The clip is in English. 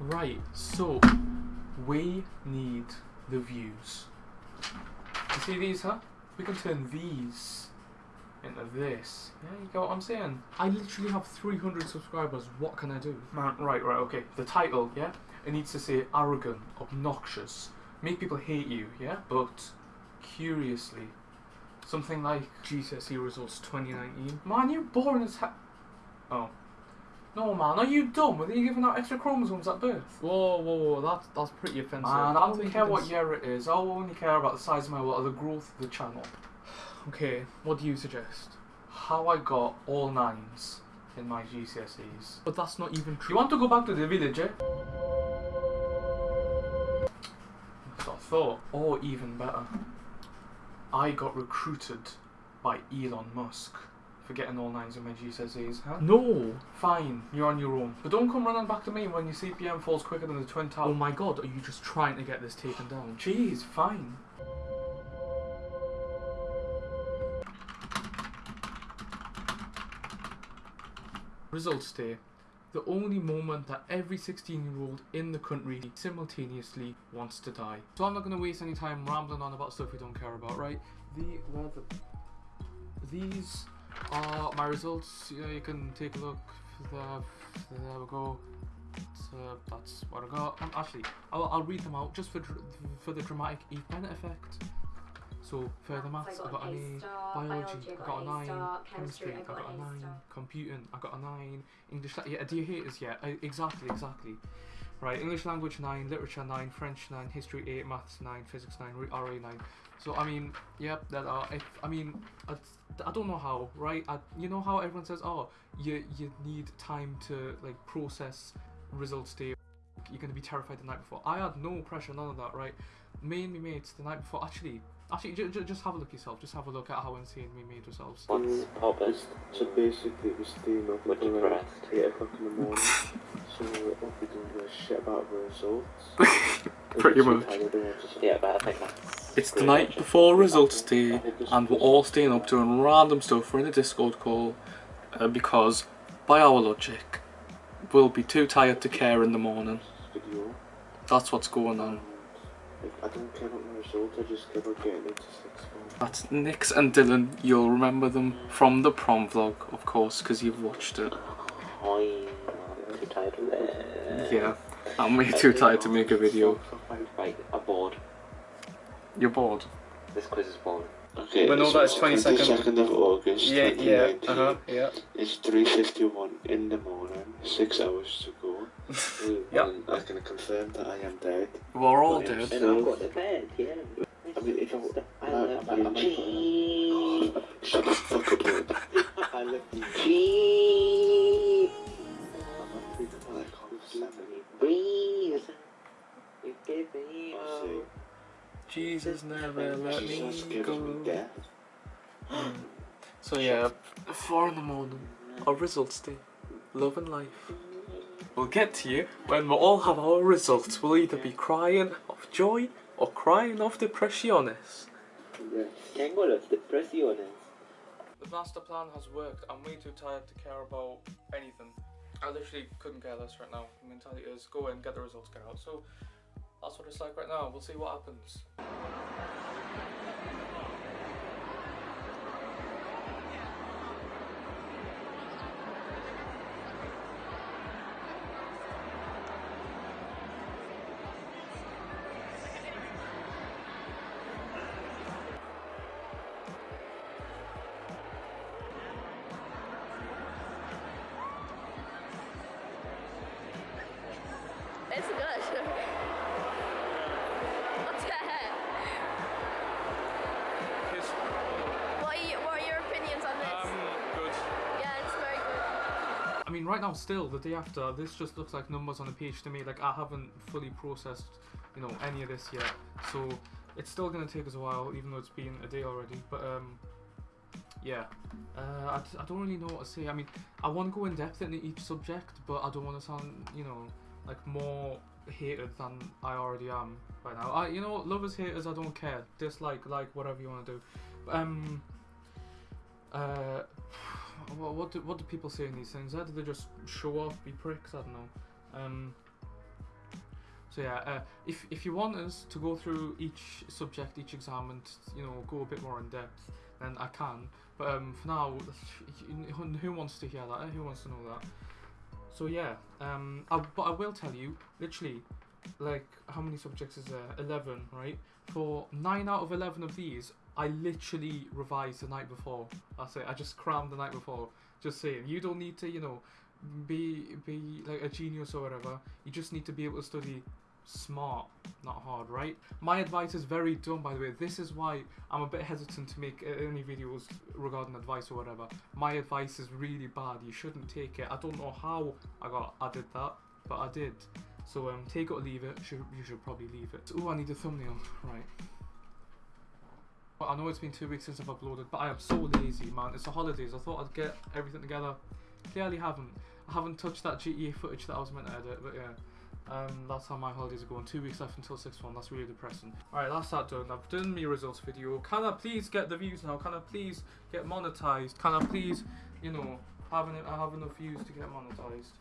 Right, so we need the views. You see these, huh? We can turn these into this. Yeah, you get what I'm saying? I literally have 300 subscribers. What can I do? Man, right, right, okay. The title, yeah? It needs to say arrogant, obnoxious, make people hate you, yeah? But curiously, something like GCSE results 2019. Man, you're boring as hell. Oh. No, man, are you dumb? Were you giving out extra chromosomes at birth? Whoa, whoa, whoa, that's, that's pretty offensive. Man, I don't care what year it is. I only care about the size of my what, the growth of the channel. Okay, what do you suggest? How I got all nines in my GCSEs. But that's not even true. You want to go back to the village, eh? That's what I thought. Or even better, I got recruited by Elon Musk for getting all nines in my GCSEs, huh? No. Fine, you're on your own. But don't come running back to me when your CPM falls quicker than the Twin Oh my god, are you just trying to get this taken down? Jeez, fine. Results day. The only moment that every 16 year old in the country simultaneously wants to die. So I'm not going to waste any time rambling on about stuff we don't care about, right? The, these are my results. Yeah, you can take a look. There, there we go. So that's what I got. Um, actually, I'll, I'll read them out just for for the dramatic Eve Bennett effect. So further maths, I got an A. Biology, I got a nine. Chemistry, I got a nine. Computing, I got a nine. English, yeah. Do you hate us? Yeah, uh, exactly, exactly. Right, English language nine, literature nine, French nine, history eight, maths nine, physics nine, re- RA nine. So I mean, yep, that are. If, I mean, I, I don't know how, right? I, you know how everyone says, oh, you you need time to like process results day. You're gonna be terrified the night before. I had no pressure, none of that, right? Me and my mates the night before. Actually, actually, j- j- just have a look yourself. Just have a look at how insane we made ourselves. What's purpose? So basically, we staying up We're until like depressed. 8 o'clock in the morning. so what we don't give a shit about the results. Pretty much. tired, we want to sleep. Yeah, but I think that's. It's the night before results day, and we're all staying up doing random stuff. We're in a Discord call uh, because, by our logic, we'll be too tired to care in the morning. That's what's going on. Like, I don't care about my results, I just care about getting into sixth form. That's Nix and Dylan. You'll remember them from the prom vlog, of course, because you've watched it. I'm too tired for that. Yeah, I'm way too tired to make a video. Right, I'm bored. You're bored. This quiz is boring. Okay, We know so that it's 22nd. 22nd of August, 2019. uh-huh, yeah. It's 3.51 in the morning, 6 hours to go. Mm. Yeah. And I can confirm that I am dead. We're all dead. it's And still- I've got the bed, yeah. I mean, if I, I I, love I, I, you, I, G. Shut the fuck up, dude. I love you. G. I'm not free to like half seven. Breathe. You give me I'll Jesus never let Jesus me gives me go. death. Mm. So yeah, four in the morning. Our results day. Love and life. We'll get to you when we all have our results. We'll either be crying of joy or crying of depressiones. Yeah. Tengo las depresiones. The master plan has worked. I'm way too tired to care about anything. I literally couldn't care less right now. The mentality is go in, get the results, get out. So that's what it's like right now. We'll see what happens. I mean, right now, still the day after, this just looks like numbers on a page to me. Like I haven't fully processed, you know, any of this yet. So it's still gonna take us a while, even though it's been a day already. But um, yeah, uh, I, I don't really know what to say. I mean, I want to go in depth into each subject, but I don't want to sound, you know, like more hated than I already am right now. I, you know, lovers, haters, I don't care. Dislike, like, whatever you want to do. But, um, uh, what, what do what do people say in these things? How do they just show off, be pricks? I don't know. Um, So yeah, uh, if if you want us to go through each subject, each exam, and you know go a bit more in depth, then I can. But um, for now, who wants to hear that? Who wants to know that? So yeah, um, I, but I will tell you, literally, like how many subjects is there? Eleven, right? For nine out of eleven of these, I literally revised the night before. That's it. I just crammed the night before. Just saying, you don't need to, you know, be be like a genius or whatever. You just need to be able to study smart, not hard, right? My advice is very dumb, by the way. This is why I'm a bit hesitant to make uh, any videos regarding advice or whatever. My advice is really bad. You shouldn't take it. I don't know how I got I did that, but I did. So um, take it or leave it. Should you should probably leave it. Oh, I need a thumbnail. Right. Well, I know it's been two weeks since I've uploaded, but I am so lazy, man. It's the holidays. I thought I'd get everything together. Clearly haven't. I haven't touched that GTA footage that I was meant to edit, but yeah. Um, that's how my holidays are going. Two weeks left until 6 1. That's really depressing. Alright, that's that done. I've done my results video. Can I please get the views now? Can I please get monetized? Can I please, you know, have, an, have enough views to get monetized?